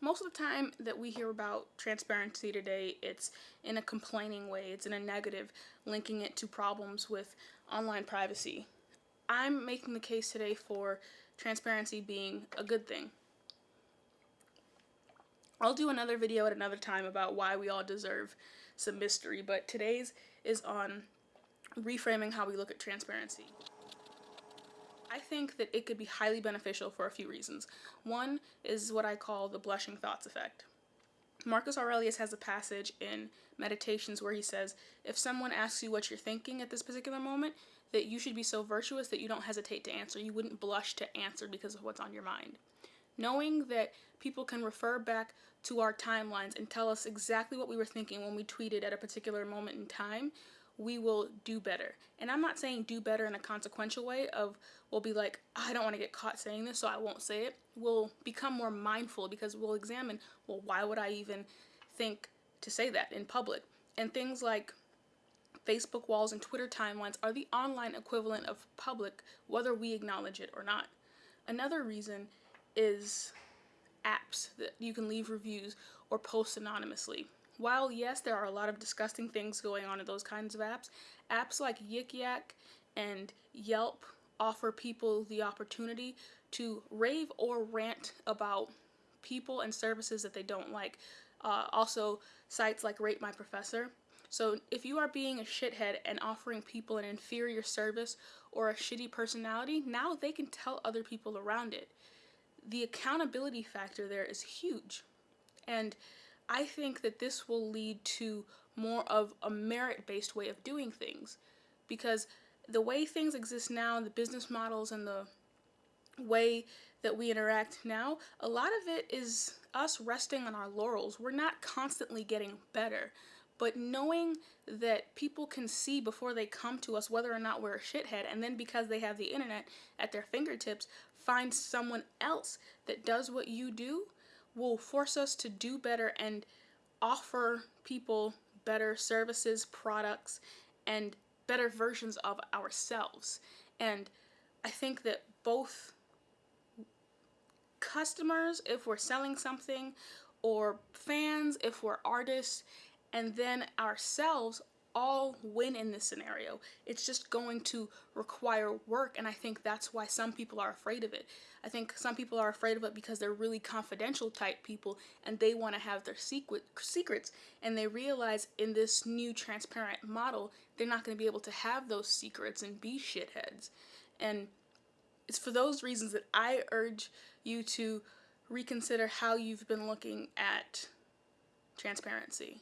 most of the time that we hear about transparency today, it's in a complaining way, it's in a negative, linking it to problems with online privacy. I'm making the case today for transparency being a good thing. I'll do another video at another time about why we all deserve some mystery, but today's is on reframing how we look at transparency. I think that it could be highly beneficial for a few reasons. One is what I call the blushing thoughts effect. Marcus Aurelius has a passage in Meditations where he says, if someone asks you what you're thinking at this particular moment, that you should be so virtuous that you don't hesitate to answer. You wouldn't blush to answer because of what's on your mind. Knowing that people can refer back to our timelines and tell us exactly what we were thinking when we tweeted at a particular moment in time we will do better. And I'm not saying do better in a consequential way of we'll be like, I don't want to get caught saying this, so I won't say it. We'll become more mindful because we'll examine, well, why would I even think to say that in public? And things like Facebook walls and Twitter timelines are the online equivalent of public, whether we acknowledge it or not. Another reason is apps that you can leave reviews or post anonymously. While yes, there are a lot of disgusting things going on in those kinds of apps, apps like Yik Yak and Yelp offer people the opportunity to rave or rant about people and services that they don't like. Uh, also, sites like Rate My Professor. So if you are being a shithead and offering people an inferior service or a shitty personality, now they can tell other people around it. The accountability factor there is huge. And I think that this will lead to more of a merit-based way of doing things because the way things exist now, the business models and the way that we interact now, a lot of it is us resting on our laurels. We're not constantly getting better, but knowing that people can see before they come to us whether or not we're a shithead, and then because they have the internet at their fingertips, find someone else that does what you do, will force us to do better and offer people better services, products, and better versions of ourselves. And I think that both customers, if we're selling something, or fans, if we're artists, and then ourselves all win in this scenario. It's just going to require work and I think that's why some people are afraid of it. I think some people are afraid of it because they're really confidential type people and they want to have their secret secrets and they realize in this new transparent model they're not going to be able to have those secrets and be shitheads. And it's for those reasons that I urge you to reconsider how you've been looking at transparency.